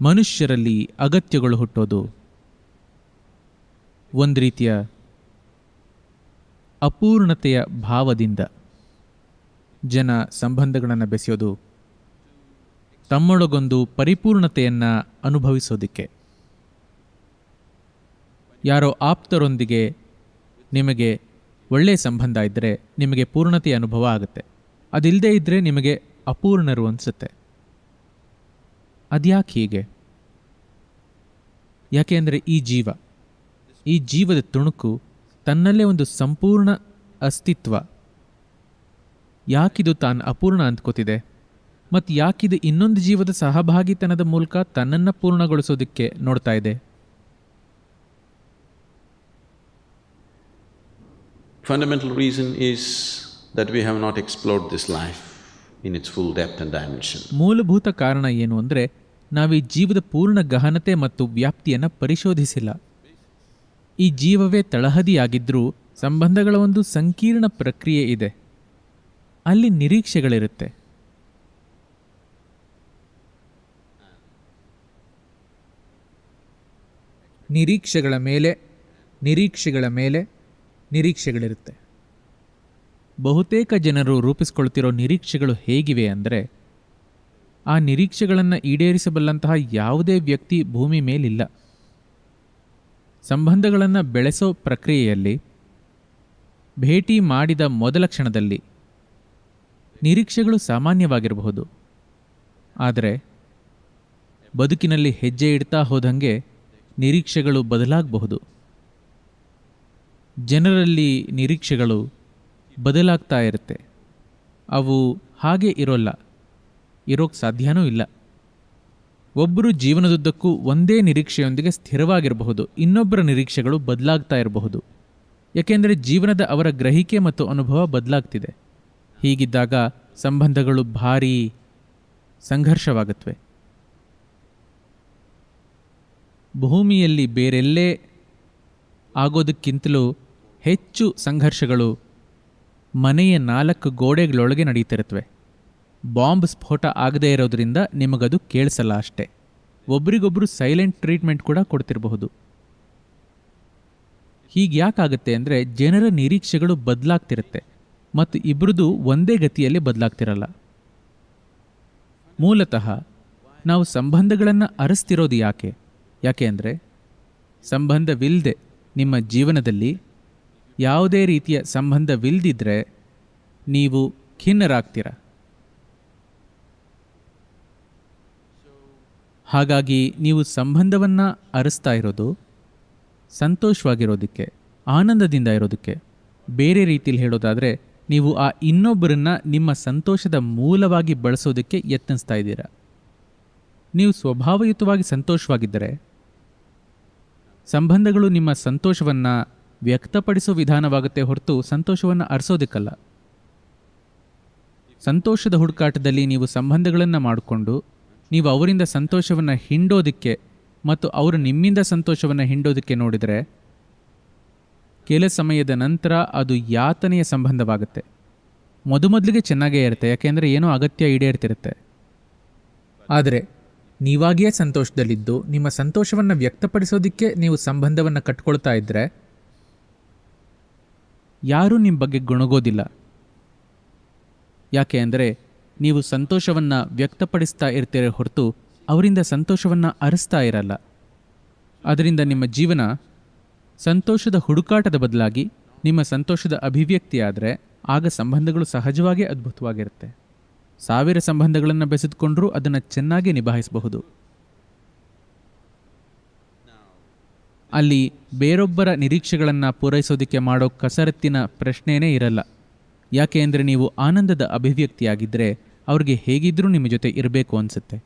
ಮನುಷ್ಯರಲ್ಲಿ ಅಗತ್ಯಗಳು ಹುಟ್ಟೋದು. ಒಂದು ರೀತಿಯ ಅಪೂರ್ಣತೆಯ ಭಾವದಿಂದ ಜನ ಸಂಬಂಧಗಳನ್ನು ಬೆಸೆಯೋದು, ತಮ್ಮೊಳಗೊಂದು ಪರಿಪೂರ್ಣತೆಯನ್ನು ಅನುಭವಿಸೋದಕ್ಕೆ. ಯಾರೋ ಆಪ್ತರೊಂದಿಗೆ ನಿಮಗೆ ಒಳ್ಳೆಯ ಸಂಬಂಧ ಇದ್ದರೆ ನಿಮಗೆ ಪೂರ್ಣತೆಯ ಅನುಭವ ಆಗುತ್ತೆ. ಅದಿಲ್ಲದೇ ಇದ್ದರೆ ನಿಮಗೆ ಅಪೂರ್ಣರು ಅನಿಸುತ್ತೆ. ಅದ್ಯಾಕೆ ಹೀಗೆ? ಯಾಕೆ ಅಂದರೆ ಈ ಜೀವ, ಈ ಜೀವದ ತುಣುಕು ತನ್ನಲ್ಲೇ ಒಂದು ಸಂಪೂರ್ಣ ಅಸ್ತಿತ್ವ. ಯಾಕಿದು ತಾನು ಅಪೂರ್ಣ ಅಂದ್ಕೋತಿದೆ? ಮತ್ತು ಯಾಕಿದು ಇನ್ನೊಂದು ಜೀವದ ಸಹಭಾಗಿತನದ ಮೂಲಕ ತನ್ನನ್ನು ಪೂರ್ಣಗೊಳಿಸೋದಕ್ಕೆ ನೋಡ್ತಾ ಇದೆ? Fundamental reason is that we have not explored this life. In it's full depth and dimension ಮೂಲಭೂತ ಕಾರಣ ಏನು ಅಂದರೆ, ನಾವು ಈ ಜೀವದ ಪೂರ್ಣ ಗಹನತೆ ಮತ್ತು ವ್ಯಾಪ್ತಿಯನ್ನು ಪರಿಶೋಧಿಸಿಲ್ಲ. ಈ ಜೀವವೇ ತಳಹದಿಯಾಗಿದ್ದರೂ ಸಂಬಂಧಗಳ ಒಂದು ಸಂಕೀರ್ಣ ಪ್ರಕ್ರಿಯೆ ಇದೆ. ಅಲ್ಲಿ ನಿರೀಕ್ಷೆಗಳಿರುತ್ತೆ. ನಿರೀಕ್ಷೆಗಳ ಮೇಲೆ ನಿರೀಕ್ಷೆಗಳ ಮೇಲೆ ನಿರೀಕ್ಷೆಗಳಿರುತ್ತೆ. ಬಹುತೇಕ ಜನರು ರೂಪಿಸ್ಕೊಳ್ತಿರೋ ನಿರೀಕ್ಷೆಗಳು ಹೇಗಿವೆ ಅಂದರೆ, ಆ ನಿರೀಕ್ಷೆಗಳನ್ನು ಈಡೇರಿಸಬಲ್ಲಂತಹ ಯಾವುದೇ ವ್ಯಕ್ತಿ ಭೂಮಿ ಮೇಲಿಲ್ಲ. ಸಂಬಂಧಗಳನ್ನು ಬೆಳೆಸೋ ಪ್ರಕ್ರಿಯೆಯಲ್ಲಿ, ಭೇಟಿ ಮಾಡಿದ ಮೊದಲ ಕ್ಷಣದಲ್ಲಿ ನಿರೀಕ್ಷೆಗಳು ಸಾಮಾನ್ಯವಾಗಿರಬಹುದು. ಆದರೆ, ಬದುಕಿನಲ್ಲಿ ಹೆಜ್ಜೆ ಇಡ್ತಾ ಹೋದಂಗೆ ನಿರೀಕ್ಷೆಗಳು ಬದಲಾಗಬಹುದು. ಜನರಲ್ಲಿ ನಿರೀಕ್ಷೆಗಳು ಬದಲಾಗ್ತಾ ಇರುತ್ತೆ. ಅವು ಹಾಗೆ ಇರೋಲ್ಲ. ಇರೋಕ್ಕೆ ಸಾಧ್ಯನೂ ಇಲ್ಲ. ಒಬ್ಬರು ಜೀವನದುದ್ದಕ್ಕೂ ಒಂದೇ ನಿರೀಕ್ಷೆಯೊಂದಿಗೆ ಸ್ಥಿರವಾಗಿರಬಹುದು. ಇನ್ನೊಬ್ಬರ ನಿರೀಕ್ಷೆಗಳು ಬದಲಾಗ್ತಾ ಇರಬಹುದು. ಯಾಕೆಂದರೆ ಜೀವನದ ಅವರ ಗ್ರಹಿಕೆ ಮತ್ತು ಅನುಭವ ಬದಲಾಗ್ತಿದೆ. ಹೀಗಿದ್ದಾಗ ಸಂಬಂಧಗಳು ಭಾರೀ ಸಂಘರ್ಷವಾಗುತ್ತವೆ ಭೂಮಿಯಲ್ಲಿ ಬೇರೆಲ್ಲೇ ಆಗೋದಕ್ಕಿಂತಲೂ ಹೆಚ್ಚು ಸಂಘರ್ಷಗಳು ಮನೆಯ ನಾಲ್ಕು ಗೋಡೆಗಳೊಳಗೆ ನಡೀತಿರುತ್ತವೆ ಬಾಂಬ್ ಸ್ಫೋಟ ಆಗದೇ ಇರೋದ್ರಿಂದ ನಿಮಗದು ಕೇಳಿಸಲ್ಲ ಅಷ್ಟೆ. ಒಬ್ರಿಗೊಬ್ರು ಸೈಲೆಂಟ್ ಟ್ರೀಟ್ಮೆಂಟ್ ಕೂಡ ಕೊಡ್ತಿರಬಹುದು. ಹೀಗೆ ಯಾಕಾಗುತ್ತೆ ಅಂದರೆ ಜನರ ನಿರೀಕ್ಷೆಗಳು ಬದಲಾಗ್ತಿರುತ್ತೆ ಮತ್ತು ಇಬ್ಬರದು ಒಂದೇ ಗತಿಯಲ್ಲಿ ಬದಲಾಗ್ತಿರಲ್ಲ. ಮೂಲತಃ ನಾವು ಸಂಬಂಧಗಳನ್ನು ಅರಸ್ತಿರೋದು ಯಾಕೆ? ಯಾಕೆ ಅಂದರೆ ಸಂಬಂಧವಿಲ್ಲದೆ ನಿಮ್ಮ ಜೀವನದಲ್ಲಿ ಯಾವುದೇ ರೀತಿಯ ಸಂಬಂಧವಿಲ್ಲದಿದ್ದರೆ ನೀವು ಖಿನ್ನರಾಗ್ತೀರ. ಹಾಗಾಗಿ ನೀವು ಸಂಬಂಧವನ್ನು ಅರಸ್ತಾ ಇರೋದು, ಸಂತೋಷವಾಗಿರೋದಕ್ಕೆ, ಆನಂದದಿಂದ ಇರೋದಕ್ಕೆ. ಬೇರೆ ರೀತಿಯಲ್ಲಿ ಹೇಳೋದಾದರೆ, ನೀವು ಆ ಇನ್ನೊಬ್ಬರನ್ನ ನಿಮ್ಮ ಸಂತೋಷದ ಮೂಲವಾಗಿ ಬಳಸೋದಕ್ಕೆ ಯತ್ನಿಸ್ತಾ ಇದ್ದೀರಾ. ನೀವು ಸ್ವಭಾವಯುತವಾಗಿ ಸಂತೋಷವಾಗಿದ್ದರೆ, ಸಂಬಂಧಗಳು ನಿಮ್ಮ ಸಂತೋಷವನ್ನು ವ್ಯಕ್ತಪಡಿಸೋ ವಿಧಾನವಾಗುತ್ತೆ ಹೊರತು ಸಂತೋಷವನ್ನು ಅರಸೋದಕ್ಕಲ್ಲ. ಸಂತೋಷದ ಹುಡುಕಾಟದಲ್ಲಿ ನೀವು ಸಂಬಂಧಗಳನ್ನು ಮಾಡಿಕೊಂಡು, ನೀವು ಅವರಿಂದ ಸಂತೋಷವನ್ನು ಹಿಂಡೋದಕ್ಕೆ ಮತ್ತು ಅವರು ನಿಮ್ಮಿಂದ ಸಂತೋಷವನ್ನು ಹಿಂಡೋದಕ್ಕೆ ನೋಡಿದರೆ, ಕೆಲ ಸಮಯದ ನಂತರ ಅದು ಯಾತನೆಯ ಸಂಬಂಧವಾಗುತ್ತೆ. ಮೊದಮೊದಲಿಗೆ ಚೆನ್ನಾಗೇ ಇರುತ್ತೆ, ಯಾಕೆಂದರೆ ಏನೋ ಅಗತ್ಯ ಈಡೇರ್ತಿರುತ್ತೆ. ಆದರೆ, ನೀವಾಗಿಯೇ ಸಂತೋಷದಲ್ಲಿದ್ದು, ನಿಮ್ಮ ಸಂತೋಷವನ್ನು ವ್ಯಕ್ತಪಡಿಸೋದಕ್ಕೆ ನೀವು ಸಂಬಂಧವನ್ನು ಕಟ್ಕೊಳ್ತಾ ಇದ್ದರೆ ಯಾರೂ ನಿಮ್ಮ ಬಗ್ಗೆ ಗುಣಗೋದಿಲ್ಲ. ಯಾಕೆ ಅಂದರೆ ನೀವು ಸಂತೋಷವನ್ನು ವ್ಯಕ್ತಪಡಿಸ್ತಾ ಇರ್ತೀರ ಹೊರತು ಅವರಿಂದ ಸಂತೋಷವನ್ನು ಅರಿಸ್ತಾ ಇರಲ್ಲ. ಅದರಿಂದ ನಿಮ್ಮ ಜೀವನ ಸಂತೋಷದ ಹುಡುಕಾಟದ ಬದಲಾಗಿ ನಿಮ್ಮ ಸಂತೋಷದ ಅಭಿವ್ಯಕ್ತಿಯಾದರೆ ಆಗ ಸಂಬಂಧಗಳು ಸಹಜವಾಗಿ ಅದ್ಭುತವಾಗಿರುತ್ತೆ. ಸಾವಿರ ಸಂಬಂಧಗಳನ್ನು ಬೆಸೆದುಕೊಂಡರೂ ಅದನ್ನು ಚೆನ್ನಾಗಿ ನಿಭಾಯಿಸಬಹುದು. ಅಲ್ಲಿ ಬೇರೊಬ್ಬರ ನಿರೀಕ್ಷೆಗಳನ್ನು ಪೂರೈಸೋದಕ್ಕೆ ಮಾಡೋ ಕಸರತ್ತಿನ ಪ್ರಶ್ನೆಯೇ ಇರಲ್ಲ. ಯಾಕೆ ಅಂದರೆ ನೀವು ಆನಂದದ ಅಭಿವ್ಯಕ್ತಿಯಾಗಿದ್ದರೆ ಅವ್ರಿಗೆ ಹೇಗಿದ್ದರೂ ನಿಮ್ಮ ಜೊತೆ ಇರಬೇಕು ಅನಿಸುತ್ತೆ.